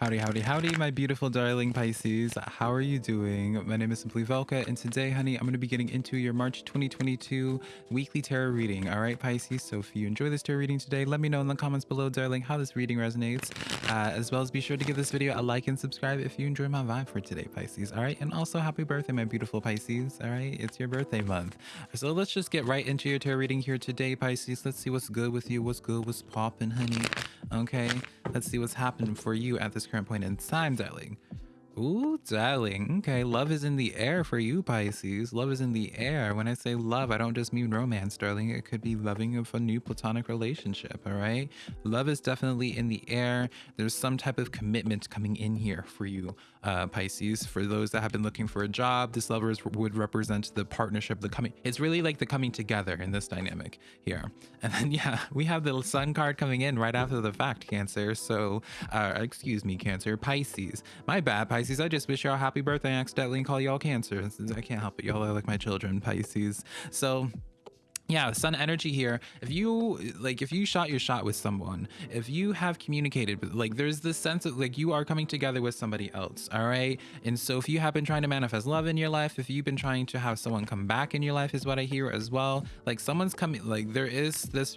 Howdy, howdy, howdy, my beautiful darling Pisces. How are you doing? My name is Simply Velka, and today, honey, I'm going to be getting into your March 2022 weekly tarot reading. All right, Pisces. So if you enjoy this tarot reading today, let me know in the comments below, darling, how this reading resonates. Uh, as well as be sure to give this video a like and subscribe if you enjoy my vibe for today, Pisces. All right, and also happy birthday, my beautiful Pisces. All right, it's your birthday month. So let's just get right into your tarot reading here today, Pisces. Let's see what's good with you, what's good, what's popping, honey. Okay, let's see what's happening for you at this current point in time, darling. Ooh, darling. Okay, love is in the air for you, Pisces. Love is in the air. When I say love, I don't just mean romance, darling. It could be loving of a new platonic relationship, all right? Love is definitely in the air. There's some type of commitment coming in here for you, uh, Pisces. For those that have been looking for a job, this lover would represent the partnership, the coming. It's really like the coming together in this dynamic here. And then, yeah, we have the sun card coming in right after the fact, Cancer. So, uh, excuse me, Cancer, Pisces. My bad, Pisces. Pisces. I just wish y'all happy birthday accidentally and call y'all Cancer. I can't help it. Y'all are like my children, Pisces. So yeah sun energy here. If you like if you shot your shot with someone if you have communicated with like there's this sense of like you are coming together with somebody else all right? And so if you have been trying to manifest love in your life if you've been trying to have someone come back in your life is what i hear as well. Like someone's coming like there is this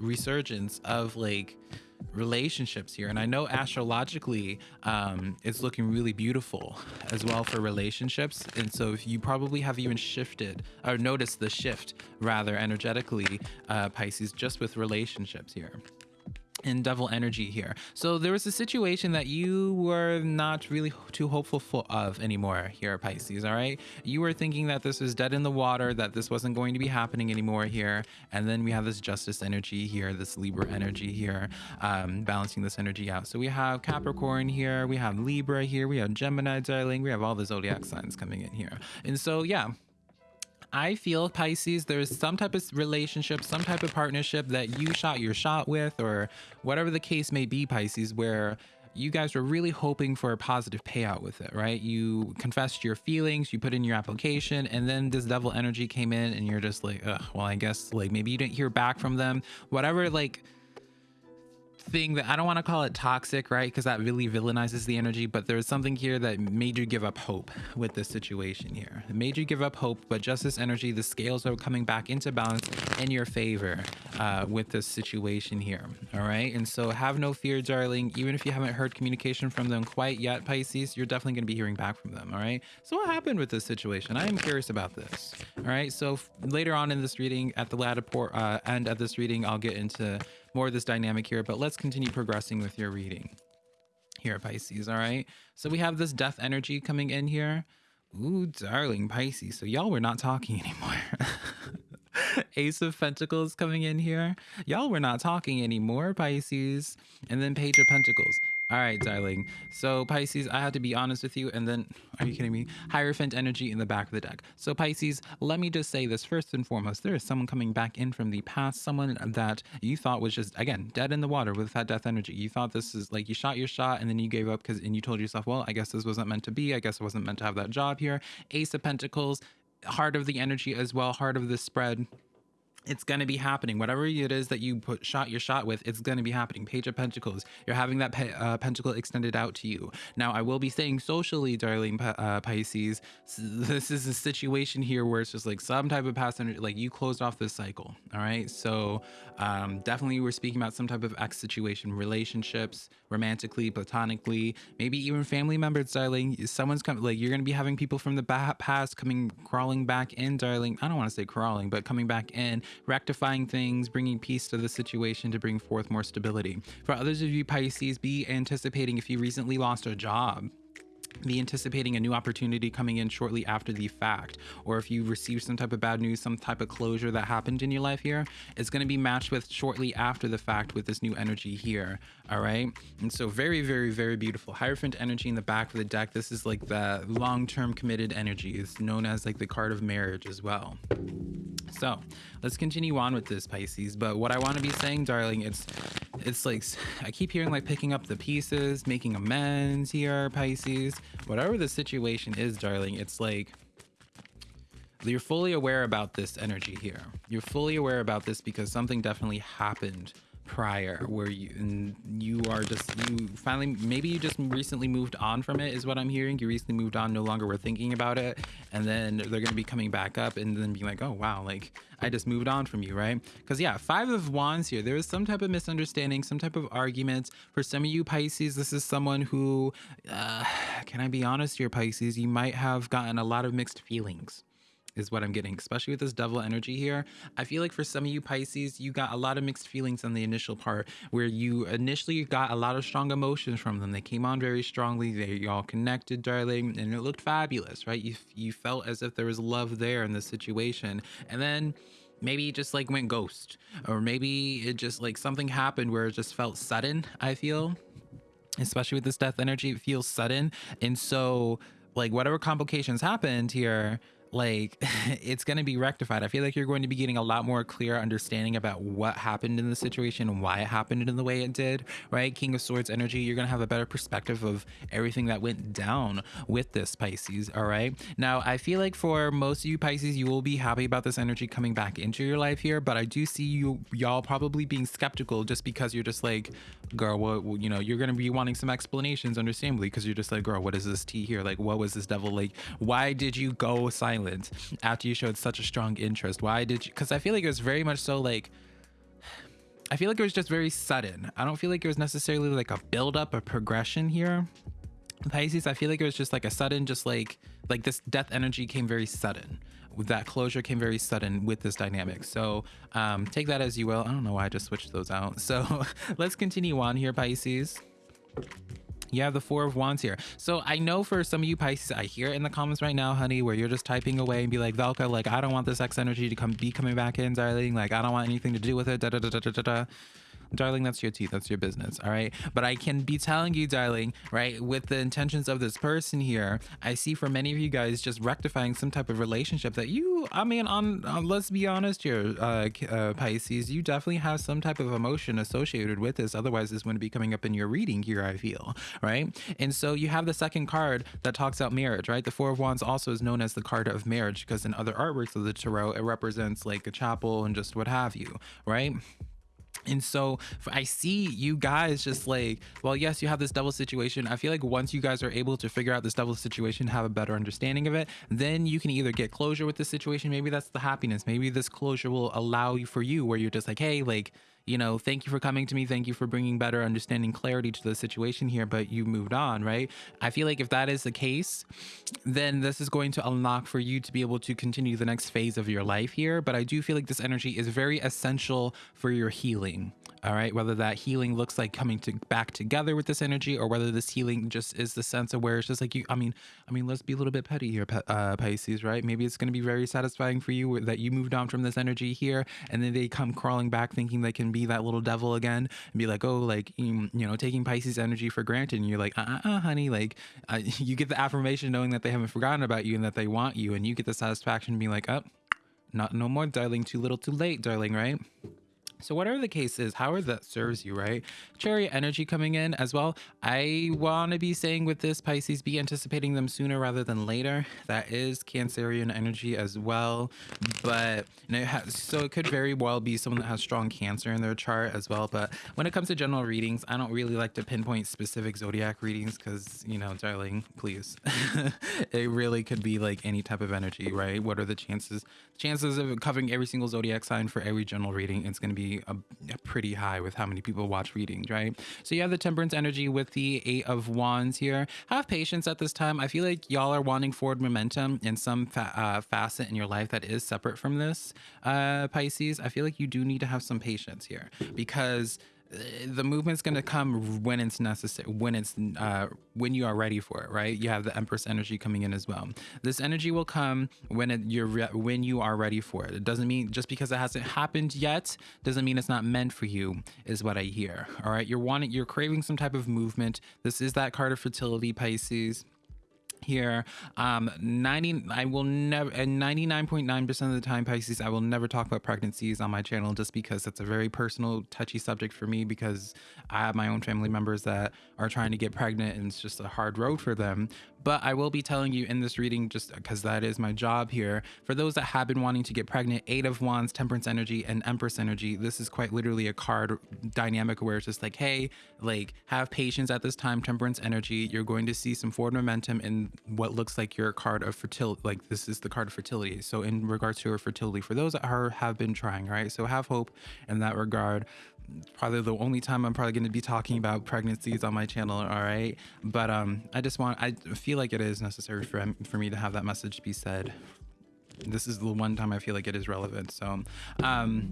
resurgence of like relationships here. And i know astrologically um it's looking really beautiful as well for relationships. And so if you probably have even shifted or noticed the shift rather energetically uh pisces just with relationships here and devil energy here. So there was a situation that you were not really too hopeful for of anymore here, Pisces, all right? You were thinking that this was dead in the water, that this wasn't going to be happening anymore here. And then we have this justice energy here, this Libra energy here, um, balancing this energy out. So we have Capricorn here, we have Libra here, we have Gemini, darling, we have all the zodiac signs coming in here. And so, yeah, I feel Pisces, there's some type of relationship, some type of partnership that you shot your shot with, or whatever the case may be, Pisces, where you guys were really hoping for a positive payout with it, right? You confessed your feelings, you put in your application, and then this devil energy came in, and you're just like, well, I guess like maybe you didn't hear back from them, whatever, like thing that I don't want to call it toxic, right? Because that really villainizes the energy, but there's something here that made you give up hope with this situation here. It made you give up hope, but justice energy, the scales are coming back into balance in your favor uh, with this situation here. All right. And so have no fear, darling. Even if you haven't heard communication from them quite yet, Pisces, you're definitely going to be hearing back from them. All right. So what happened with this situation? I am curious about this. All right. So later on in this reading, at the latter uh, end of this reading, I'll get into more of this dynamic here, but let's continue progressing with your reading here, Pisces. All right. So we have this death energy coming in here. Ooh, darling Pisces. So y'all were not talking anymore. Ace of Pentacles coming in here. Y'all were not talking anymore, Pisces. And then Page of Pentacles. All right, darling. So Pisces, I have to be honest with you. And then, are you kidding me? Hierophant energy in the back of the deck. So Pisces, let me just say this first and foremost. There is someone coming back in from the past. Someone that you thought was just, again, dead in the water with that death energy. You thought this is like you shot your shot and then you gave up because, and you told yourself, well, I guess this wasn't meant to be. I guess I wasn't meant to have that job here. Ace of Pentacles, heart of the energy as well, heart of the spread it's going to be happening. Whatever it is that you put shot your shot with it's going to be happening. Page of pentacles you're having that pe uh, pentacle extended out to you. Now i will be saying socially darling uh, pisces this is a situation here where it's just like some type of past energy like you closed off this cycle all right? So um, definitely we're speaking about some type of ex situation relationships romantically platonically maybe even family members darling. Someone's coming like you're going to be having people from the past coming crawling back in darling. I don't want to say crawling but coming back in rectifying things, bringing peace to the situation to bring forth more stability. For others of you Pisces, be anticipating if you recently lost a job be anticipating a new opportunity coming in shortly after the fact or if you receive some type of bad news some type of closure that happened in your life here it's going to be matched with shortly after the fact with this new energy here all right? And so very very very beautiful. Hierophant energy in the back of the deck. This is like the long-term committed energy. It's known as like the card of marriage as well. So let's continue on with this pisces but what i want to be saying darling it's it's like i keep hearing like picking up the pieces making amends here pisces. Whatever the situation is darling it's like you're fully aware about this energy here. You're fully aware about this because something definitely happened prior where you you are just you finally maybe you just recently moved on from it is what i'm hearing. You recently moved on no longer were thinking about it and then they're going to be coming back up and then being like oh wow like i just moved on from you right? Because yeah five of wands here there is some type of misunderstanding some type of arguments. For some of you pisces this is someone who uh, can i be honest here pisces? You might have gotten a lot of mixed feelings is what I'm getting, especially with this devil energy here. I feel like for some of you Pisces, you got a lot of mixed feelings on the initial part where you initially got a lot of strong emotions from them. They came on very strongly. They y'all connected, darling, and it looked fabulous, right? You, you felt as if there was love there in the situation. And then maybe it just like went ghost or maybe it just like something happened where it just felt sudden, I feel, especially with this death energy, it feels sudden. And so like whatever complications happened here, like it's going to be rectified. I feel like you're going to be getting a lot more clear understanding about what happened in the situation and why it happened in the way it did, right? King of Swords energy, you're going to have a better perspective of everything that went down with this Pisces, all right? Now, I feel like for most of you Pisces, you will be happy about this energy coming back into your life here, but I do see you y'all probably being skeptical just because you're just like, girl, what, you know, you're going to be wanting some explanations understandably because you're just like, girl, what is this tea here? Like, what was this devil like? Why did you go silent? Silent after you showed such a strong interest? Why did you? Because I feel like it was very much so like. I feel like it was just very sudden. I don't feel like it was necessarily like a build up, a progression here. Pisces, I feel like it was just like a sudden, just like like this death energy came very sudden. That closure came very sudden with this dynamic. So um, take that as you will. I don't know why I just switched those out. So let's continue on here, Pisces you have the four of wands here. So i know for some of you pisces i hear it in the comments right now honey where you're just typing away and be like velka like i don't want this x energy to come be coming back in darling like i don't want anything to do with it da, da, da, da, da, da darling, that's your teeth, that's your business, all right? But I can be telling you, darling, right, with the intentions of this person here, I see for many of you guys just rectifying some type of relationship that you, I mean, on, on let's be honest here, uh, uh, Pisces, you definitely have some type of emotion associated with this. Otherwise, this wouldn't be coming up in your reading here, I feel, right? And so you have the second card that talks about marriage, right? The Four of Wands also is known as the card of marriage because in other artworks of the tarot, it represents like a chapel and just what have you, right? And so I see you guys just like, well, yes, you have this double situation. I feel like once you guys are able to figure out this double situation, have a better understanding of it, then you can either get closure with the situation. Maybe that's the happiness. Maybe this closure will allow you for you where you're just like, hey, like, you know, thank you for coming to me. Thank you for bringing better understanding, clarity to the situation here, but you moved on, right? I feel like if that is the case, then this is going to unlock for you to be able to continue the next phase of your life here. But I do feel like this energy is very essential for your healing all right? Whether that healing looks like coming to back together with this energy or whether this healing just is the sense of where it's just like you i mean i mean let's be a little bit petty here uh, pisces right? Maybe it's going to be very satisfying for you that you moved on from this energy here and then they come crawling back thinking they can be that little devil again and be like oh like you know taking pisces energy for granted. And you're like uh-uh honey like uh, you get the affirmation knowing that they haven't forgotten about you and that they want you and you get the satisfaction being like up oh, not no more darling. Too little too late darling right so whatever the case is, however that serves you, right? Chariot energy coming in as well. I want to be saying with this Pisces, be anticipating them sooner rather than later. That is Cancerian energy as well. But it has, so it could very well be someone that has strong Cancer in their chart as well. But when it comes to general readings, I don't really like to pinpoint specific zodiac readings because, you know, darling, please. it really could be like any type of energy, right? What are the chances? Chances of covering every single zodiac sign for every general reading, it's going to be a, a pretty high with how many people watch readings, right? So you have the temperance energy with the eight of wands here. Have patience at this time. I feel like y'all are wanting forward momentum in some fa uh, facet in your life that is separate from this, uh, Pisces. I feel like you do need to have some patience here because the movement's going to come when it's necessary when it's uh when you are ready for it right? You have the empress energy coming in as well. This energy will come when it, you're when you are ready for it. It doesn't mean just because it hasn't happened yet doesn't mean it's not meant for you is what i hear all right? You're wanting you're craving some type of movement. This is that card of fertility pisces here um 90 i will never and 99.9 percent of the time pisces i will never talk about pregnancies on my channel just because it's a very personal touchy subject for me because i have my own family members that are trying to get pregnant and it's just a hard road for them But I will be telling you in this reading, just because that is my job here, for those that have been wanting to get pregnant, Eight of Wands, Temperance energy, and Empress energy, this is quite literally a card dynamic where it's just like, hey, like have patience at this time, Temperance energy. You're going to see some forward momentum in what looks like your card of fertility. Like this is the card of fertility. So in regards to your fertility, for those that are have been trying, right? So have hope in that regard probably the only time I'm probably going to be talking about pregnancies on my channel. All right. But um, I just want, I feel like it is necessary for, for me to have that message be said this is the one time I feel like it is relevant. So, um,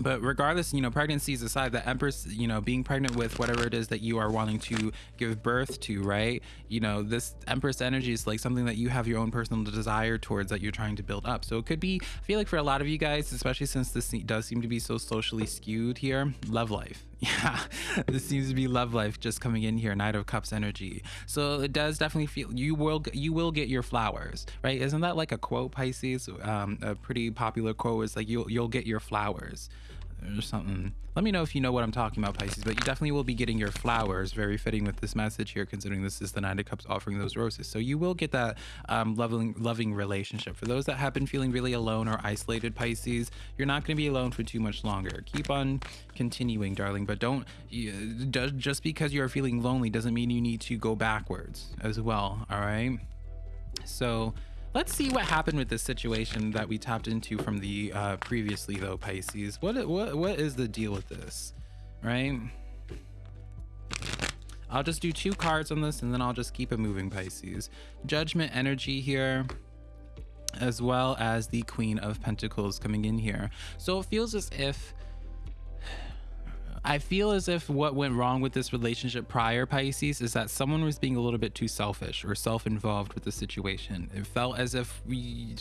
but regardless, you know, pregnancies aside, the Empress, you know, being pregnant with whatever it is that you are wanting to give birth to, right? You know, this Empress energy is like something that you have your own personal desire towards that you're trying to build up. So it could be, I feel like for a lot of you guys, especially since this does seem to be so socially skewed here, love life yeah this seems to be love life just coming in here knight of cups energy. So it does definitely feel you will you will get your flowers right? Isn't that like a quote pisces? Um a pretty popular quote is like you'll you'll get your flowers or something. Let me know if you know what I'm talking about, Pisces, but you definitely will be getting your flowers. Very fitting with this message here, considering this is the Nine of Cups offering those roses. So you will get that um, loving, loving relationship. For those that have been feeling really alone or isolated, Pisces, you're not going to be alone for too much longer. Keep on continuing, darling, but don't, just because you're feeling lonely doesn't mean you need to go backwards as well, all right? So Let's see what happened with this situation that we tapped into from the uh, previously though, Pisces. What, what, what is the deal with this, right? I'll just do two cards on this and then I'll just keep it moving, Pisces. Judgment energy here as well as the Queen of Pentacles coming in here. So it feels as if I feel as if what went wrong with this relationship prior, Pisces, is that someone was being a little bit too selfish or self involved with the situation. It felt as if we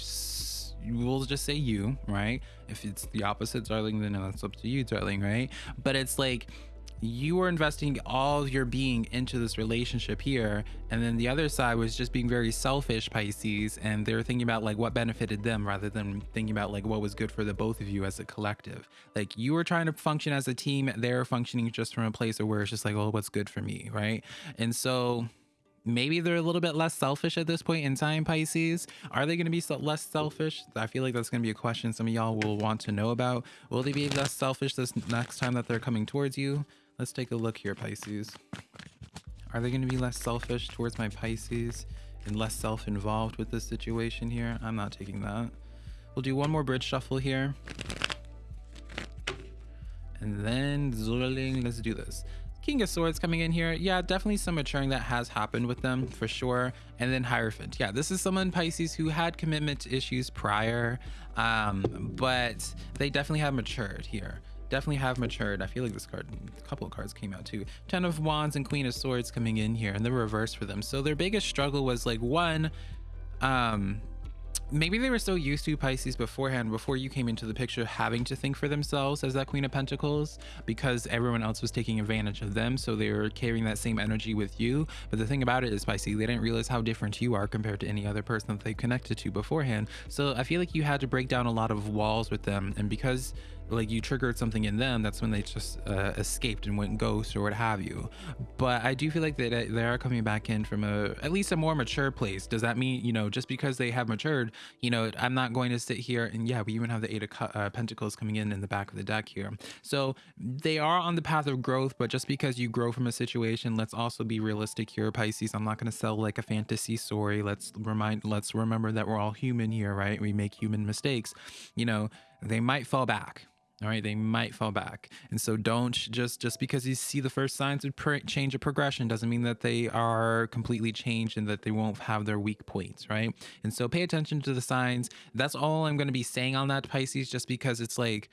we'll just say you, right? If it's the opposite, darling, then that's up to you, darling, right? But it's like you were investing all of your being into this relationship here and then the other side was just being very selfish pisces and they were thinking about like what benefited them rather than thinking about like what was good for the both of you as a collective. Like you were trying to function as a team they're functioning just from a place where it's just like oh what's good for me right? And so maybe they're a little bit less selfish at this point in time pisces. Are they going to be less selfish? I feel like that's going to be a question some of y'all will want to know about. Will they be less selfish this next time that they're coming towards you Let's take a look here, Pisces. Are they going to be less selfish towards my Pisces and less self-involved with this situation here? I'm not taking that. We'll do one more bridge shuffle here. And then Zurling, let's do this. King of Swords coming in here. Yeah, definitely some maturing that has happened with them for sure. And then Hierophant. Yeah, this is someone Pisces who had commitment issues prior, um, but they definitely have matured here definitely have matured. I feel like this card, a couple of cards came out too. Ten of Wands and Queen of Swords coming in here and the reverse for them. So their biggest struggle was like one, um, maybe they were so used to Pisces beforehand, before you came into the picture, having to think for themselves as that Queen of Pentacles because everyone else was taking advantage of them. So they were carrying that same energy with you. But the thing about it is, Pisces, they didn't realize how different you are compared to any other person that they connected to beforehand. So I feel like you had to break down a lot of walls with them. And because like you triggered something in them that's when they just uh, escaped and went ghost or what have you. But i do feel like they, they are coming back in from a at least a more mature place. Does that mean you know just because they have matured you know i'm not going to sit here and yeah we even have the eight of uh, pentacles coming in in the back of the deck here. So they are on the path of growth but just because you grow from a situation let's also be realistic here pisces. I'm not going to sell like a fantasy story. Let's remind let's remember that we're all human here right? We make human mistakes. You know they might fall back all right they might fall back and so don't just just because you see the first signs of change of progression doesn't mean that they are completely changed and that they won't have their weak points right and so pay attention to the signs that's all i'm going to be saying on that pisces just because it's like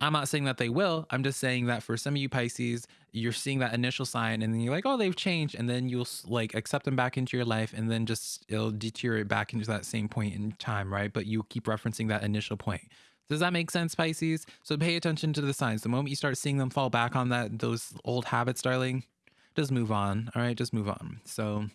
I'm not saying that they will. I'm just saying that for some of you Pisces, you're seeing that initial sign and then you're like, oh, they've changed. And then you'll like accept them back into your life and then just it'll deteriorate back into that same point in time, right? But you keep referencing that initial point. Does that make sense, Pisces? So pay attention to the signs. The moment you start seeing them fall back on that those old habits, darling, just move on. All right, just move on. So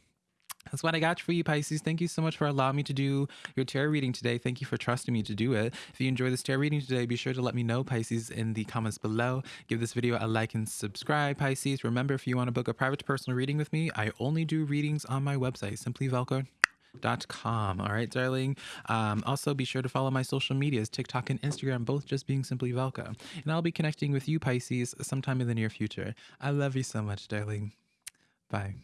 That's what I got for you, Pisces. Thank you so much for allowing me to do your tarot reading today. Thank you for trusting me to do it. If you enjoy this tarot reading today, be sure to let me know, Pisces, in the comments below. Give this video a like and subscribe, Pisces. Remember, if you want to book a private personal reading with me, I only do readings on my website, simplyvelka.com. All right, darling. Um, also, be sure to follow my social medias, TikTok and Instagram, both just being Simply Velka. And I'll be connecting with you, Pisces, sometime in the near future. I love you so much, darling. Bye.